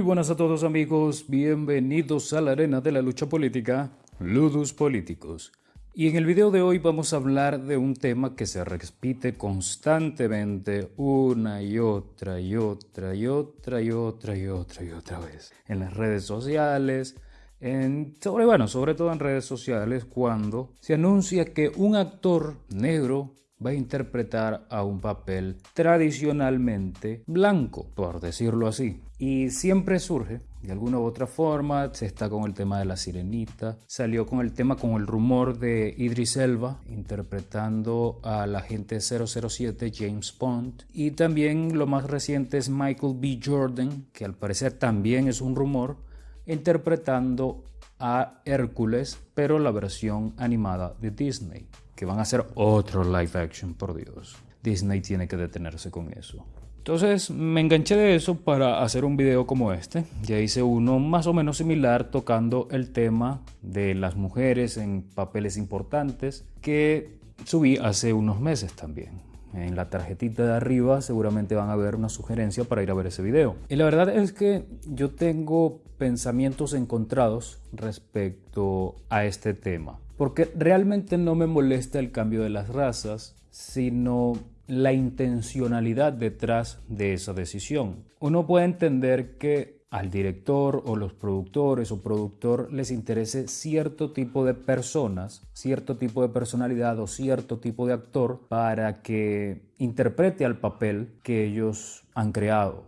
Muy buenas a todos amigos, bienvenidos a la arena de la lucha política, Ludus Políticos. Y en el video de hoy vamos a hablar de un tema que se repite constantemente una y otra y otra y otra y otra y otra y otra vez en las redes sociales, en, sobre, bueno, sobre todo en redes sociales cuando se anuncia que un actor negro va a interpretar a un papel tradicionalmente blanco, por decirlo así. Y siempre surge, de alguna u otra forma, se está con el tema de la sirenita, salió con el tema, con el rumor de Idris Elba interpretando al agente 007 James Bond. Y también lo más reciente es Michael B. Jordan, que al parecer también es un rumor, interpretando a Hércules, pero la versión animada de Disney que van a hacer otro live action, por Dios. Disney tiene que detenerse con eso. Entonces me enganché de eso para hacer un video como este. Ya hice uno más o menos similar tocando el tema de las mujeres en papeles importantes que subí hace unos meses también. En la tarjetita de arriba seguramente van a ver una sugerencia para ir a ver ese video. Y la verdad es que yo tengo pensamientos encontrados respecto a este tema. Porque realmente no me molesta el cambio de las razas, sino la intencionalidad detrás de esa decisión. Uno puede entender que al director o los productores o productor les interese cierto tipo de personas, cierto tipo de personalidad o cierto tipo de actor para que interprete al papel que ellos han creado.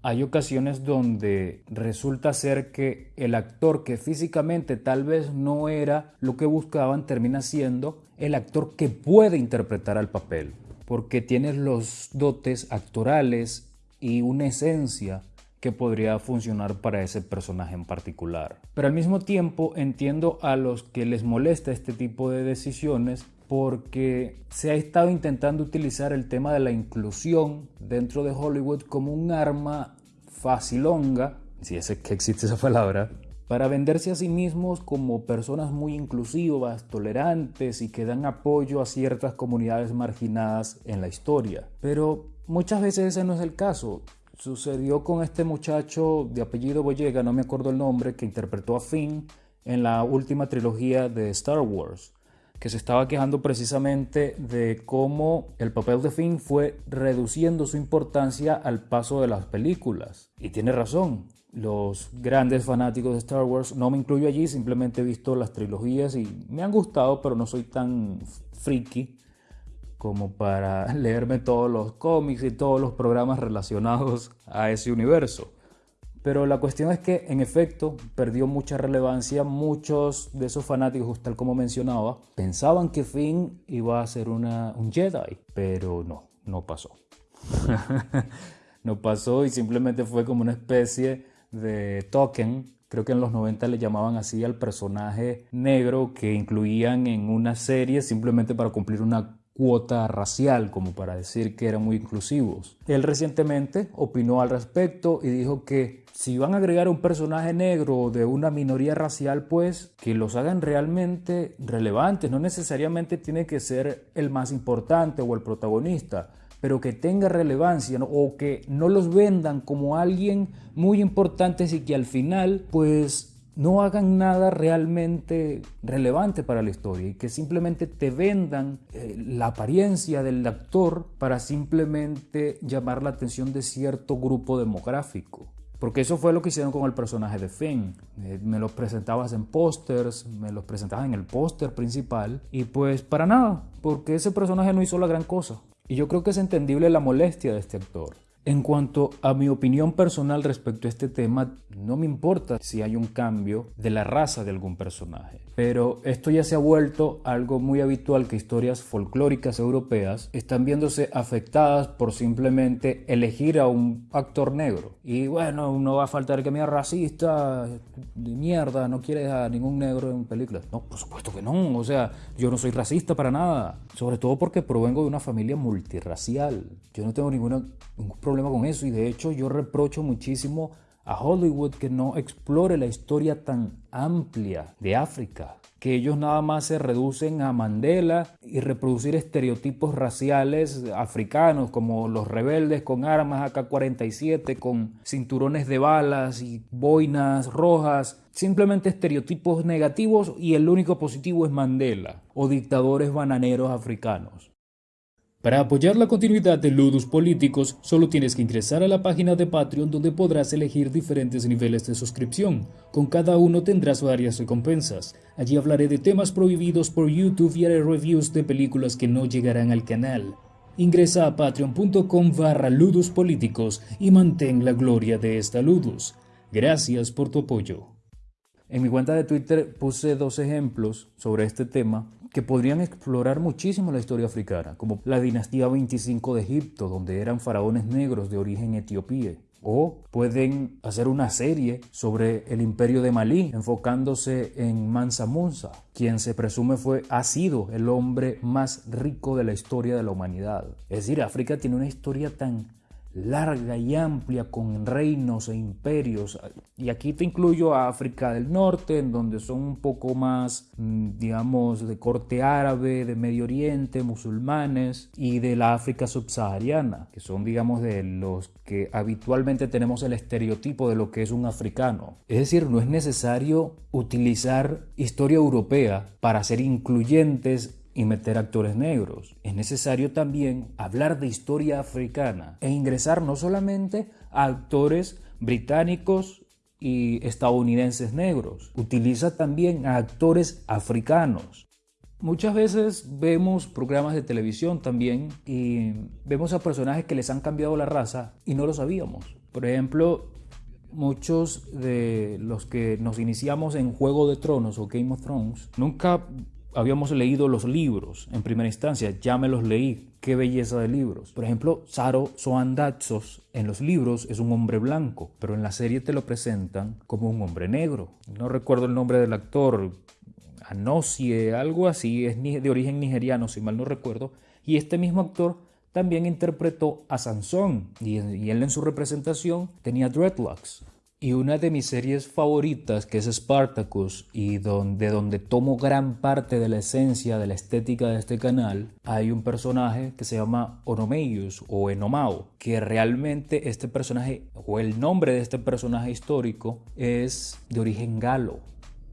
Hay ocasiones donde resulta ser que el actor que físicamente tal vez no era lo que buscaban termina siendo el actor que puede interpretar al papel, porque tiene los dotes actorales y una esencia que podría funcionar para ese personaje en particular. Pero al mismo tiempo entiendo a los que les molesta este tipo de decisiones porque se ha estado intentando utilizar el tema de la inclusión dentro de Hollywood como un arma facilonga, si es que existe esa palabra, para venderse a sí mismos como personas muy inclusivas, tolerantes y que dan apoyo a ciertas comunidades marginadas en la historia. Pero muchas veces ese no es el caso. Sucedió con este muchacho de apellido Boyega, no me acuerdo el nombre, que interpretó a Finn en la última trilogía de Star Wars que se estaba quejando precisamente de cómo el papel de Finn fue reduciendo su importancia al paso de las películas. Y tiene razón, los grandes fanáticos de Star Wars, no me incluyo allí, simplemente he visto las trilogías y me han gustado, pero no soy tan friki como para leerme todos los cómics y todos los programas relacionados a ese universo. Pero la cuestión es que, en efecto, perdió mucha relevancia. Muchos de esos fanáticos, tal como mencionaba, pensaban que Finn iba a ser un Jedi, pero no, no pasó. no pasó y simplemente fue como una especie de token. Creo que en los 90 le llamaban así al personaje negro que incluían en una serie simplemente para cumplir una cuota racial, como para decir que eran muy inclusivos. Él recientemente opinó al respecto y dijo que si van a agregar un personaje negro de una minoría racial, pues que los hagan realmente relevantes. No necesariamente tiene que ser el más importante o el protagonista, pero que tenga relevancia o que no los vendan como alguien muy importante y que al final, pues no hagan nada realmente relevante para la historia y que simplemente te vendan eh, la apariencia del actor para simplemente llamar la atención de cierto grupo demográfico. Porque eso fue lo que hicieron con el personaje de Finn. Eh, me los presentabas en pósters, me los presentabas en el póster principal y pues para nada, porque ese personaje no hizo la gran cosa. Y yo creo que es entendible la molestia de este actor. En cuanto a mi opinión personal respecto a este tema, no me importa si hay un cambio de la raza de algún personaje. Pero esto ya se ha vuelto algo muy habitual que historias folclóricas europeas están viéndose afectadas por simplemente elegir a un actor negro. Y bueno, no va a faltar que me racista, de mierda, no quieres a ningún negro en películas. No, por supuesto que no. O sea, yo no soy racista para nada. Sobre todo porque provengo de una familia multirracial. Yo no tengo ningún problema con eso y de hecho yo reprocho muchísimo a Hollywood que no explore la historia tan amplia de África, que ellos nada más se reducen a Mandela y reproducir estereotipos raciales africanos como los rebeldes con armas AK-47, con cinturones de balas y boinas rojas, simplemente estereotipos negativos y el único positivo es Mandela o dictadores bananeros africanos. Para apoyar la continuidad de Ludus Políticos, solo tienes que ingresar a la página de Patreon donde podrás elegir diferentes niveles de suscripción. Con cada uno tendrás varias recompensas. Allí hablaré de temas prohibidos por YouTube y haré reviews de películas que no llegarán al canal. Ingresa a patreon.com barra y mantén la gloria de esta Ludus. Gracias por tu apoyo. En mi cuenta de Twitter puse dos ejemplos sobre este tema que podrían explorar muchísimo la historia africana, como la dinastía 25 de Egipto, donde eran faraones negros de origen etiopía. O pueden hacer una serie sobre el imperio de Malí, enfocándose en Mansa Musa, quien se presume fue, ha sido el hombre más rico de la historia de la humanidad. Es decir, África tiene una historia tan larga y amplia con reinos e imperios. Y aquí te incluyo a África del Norte, en donde son un poco más, mm, digamos, de corte árabe, de Medio Oriente, musulmanes, y de la África subsahariana, que son, digamos, de los que habitualmente tenemos el estereotipo de lo que es un africano. Es decir, no es necesario utilizar historia europea para ser incluyentes y meter actores negros. Es necesario también hablar de historia africana e ingresar no solamente a actores británicos y estadounidenses negros, utiliza también a actores africanos. Muchas veces vemos programas de televisión también y vemos a personajes que les han cambiado la raza y no lo sabíamos. Por ejemplo, muchos de los que nos iniciamos en Juego de Tronos o Game of Thrones nunca habíamos leído los libros en primera instancia, ya me los leí, qué belleza de libros. Por ejemplo, Saro Soandatsos en los libros es un hombre blanco, pero en la serie te lo presentan como un hombre negro. No recuerdo el nombre del actor, Anosie, algo así, es de origen nigeriano, si mal no recuerdo, y este mismo actor también interpretó a Sansón y él en su representación tenía dreadlocks. Y una de mis series favoritas, que es Spartacus, y donde, donde tomo gran parte de la esencia de la estética de este canal, hay un personaje que se llama Onomeius o Enomao, que realmente este personaje, o el nombre de este personaje histórico, es de origen galo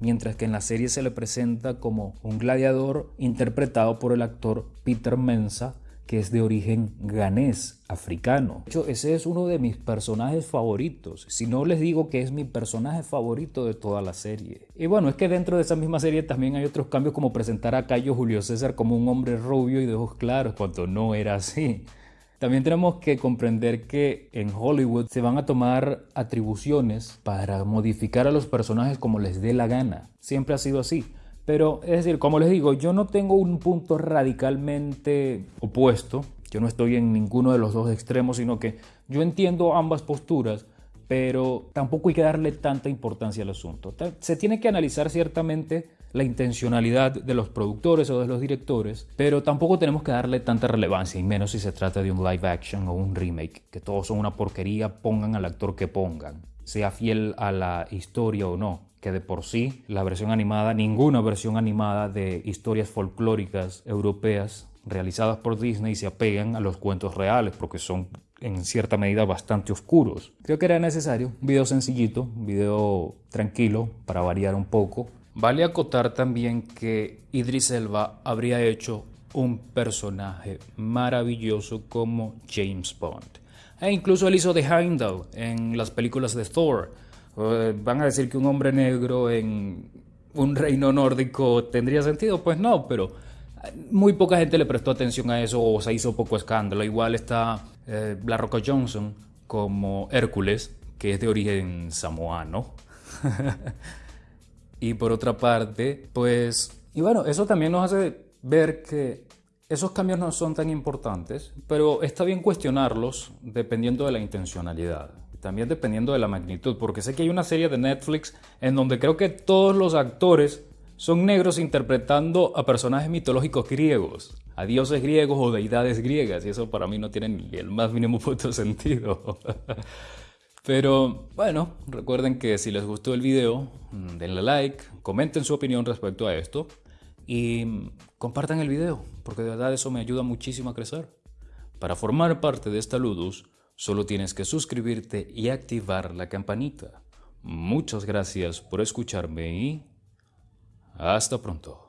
mientras que en la serie se le presenta como un gladiador interpretado por el actor Peter Mensa, que es de origen ganés, africano. De hecho, ese es uno de mis personajes favoritos. Si no les digo que es mi personaje favorito de toda la serie. Y bueno, es que dentro de esa misma serie también hay otros cambios como presentar a Cayo Julio César como un hombre rubio y de ojos claros, cuando no era así. También tenemos que comprender que en Hollywood se van a tomar atribuciones para modificar a los personajes como les dé la gana. Siempre ha sido así. Pero es decir, como les digo, yo no tengo un punto radicalmente opuesto. Yo no estoy en ninguno de los dos extremos, sino que yo entiendo ambas posturas, pero tampoco hay que darle tanta importancia al asunto. Se tiene que analizar ciertamente la intencionalidad de los productores o de los directores, pero tampoco tenemos que darle tanta relevancia, y menos si se trata de un live action o un remake, que todos son una porquería, pongan al actor que pongan, sea fiel a la historia o no que de por sí la versión animada, ninguna versión animada de historias folclóricas europeas realizadas por Disney se apegan a los cuentos reales porque son en cierta medida bastante oscuros. Creo que era necesario un video sencillito, un video tranquilo para variar un poco. Vale acotar también que Idris Elba habría hecho un personaje maravilloso como James Bond. E incluso él hizo de Heimdall en las películas de Thor ¿Van a decir que un hombre negro en un reino nórdico tendría sentido? Pues no, pero muy poca gente le prestó atención a eso o se hizo poco escándalo. Igual está eh, La Johnson como Hércules, que es de origen samoano. y por otra parte, pues... Y bueno, eso también nos hace ver que esos cambios no son tan importantes, pero está bien cuestionarlos dependiendo de la intencionalidad también dependiendo de la magnitud, porque sé que hay una serie de Netflix en donde creo que todos los actores son negros interpretando a personajes mitológicos griegos, a dioses griegos o deidades griegas, y eso para mí no tiene ni el más mínimo puto sentido. Pero bueno, recuerden que si les gustó el video, mm, denle like, comenten su opinión respecto a esto y mm, compartan el video, porque de verdad eso me ayuda muchísimo a crecer. Para formar parte de esta Ludus, Solo tienes que suscribirte y activar la campanita. Muchas gracias por escucharme y hasta pronto.